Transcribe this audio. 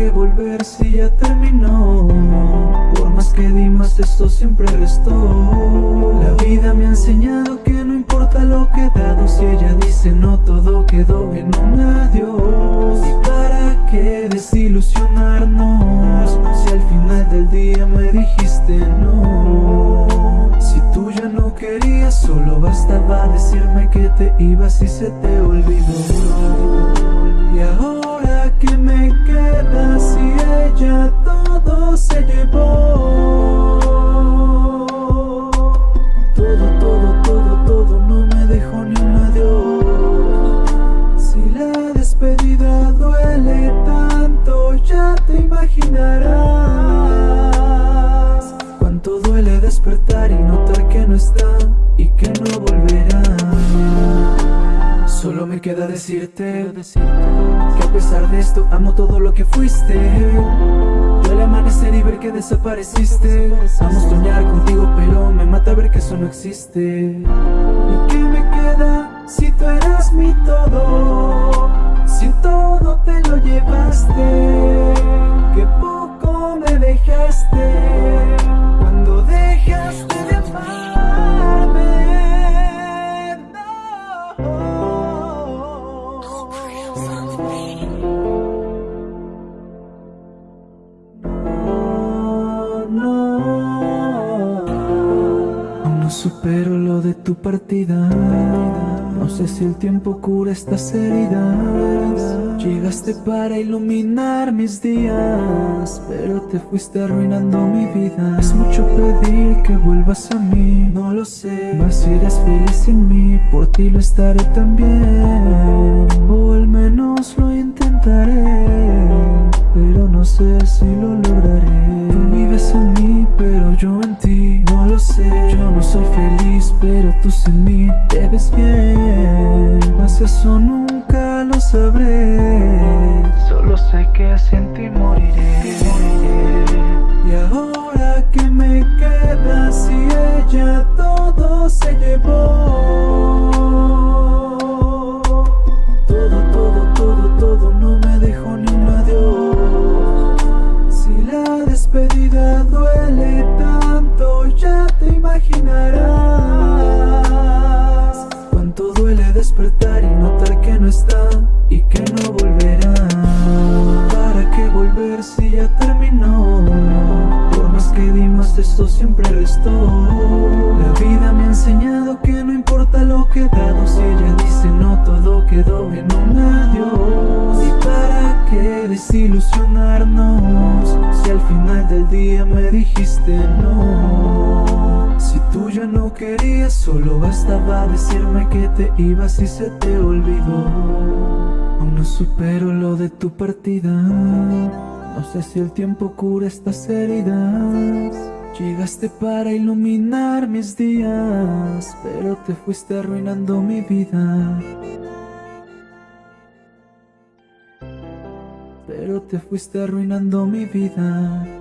qué volver si ya terminó? Por más que di más esto siempre restó La vida me ha enseñado que no importa lo que he dado Si ella dice no todo quedó en un adiós ¿Y para qué desilusionarnos? Si al final del día me dijiste no Si tú ya no querías solo bastaba decirme que te ibas y se te olvidó queda decirte Que a pesar de esto amo todo lo que fuiste. Duele amanecer y ver que desapareciste Amo soñar contigo pero me mata ver que eso no existe. ¿Y qué me queda si tú eras mi todo? Si todo te lo llevaste supero lo de tu partida. No sé si el tiempo cura estas heridas. Llegaste para iluminar mis días Pero te fuiste arruinando mi vida. Es mucho pedir que vuelvas a mí. No lo sé Mas si eres feliz sin mí Por ti lo estaré también. O al menos lo intentaré Pero no sé si lo lograré soy feliz pero tú sin mí te ves bien. Mas eso nunca lo sabré. Solo sé que sin ti moriré. Y ahora que me queda si ella todo se llevó esto siempre restó La vida me ha enseñado que no importa lo que he dado Si ella dice no todo quedó en un adiós. ¿Y para qué desilusionarnos? Si al final del día me dijiste no Si tú ya no querías solo bastaba decirme que te ibas y se te olvidó. Aún no supero lo de tu partida. No sé si el tiempo cura estas heridas Llegaste para iluminar mis días Pero te fuiste arruinando mi vida. Pero te fuiste arruinando mi vida